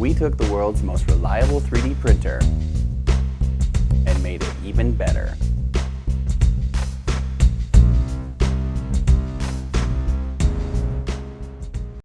We took the world's most reliable 3D printer and made it even better.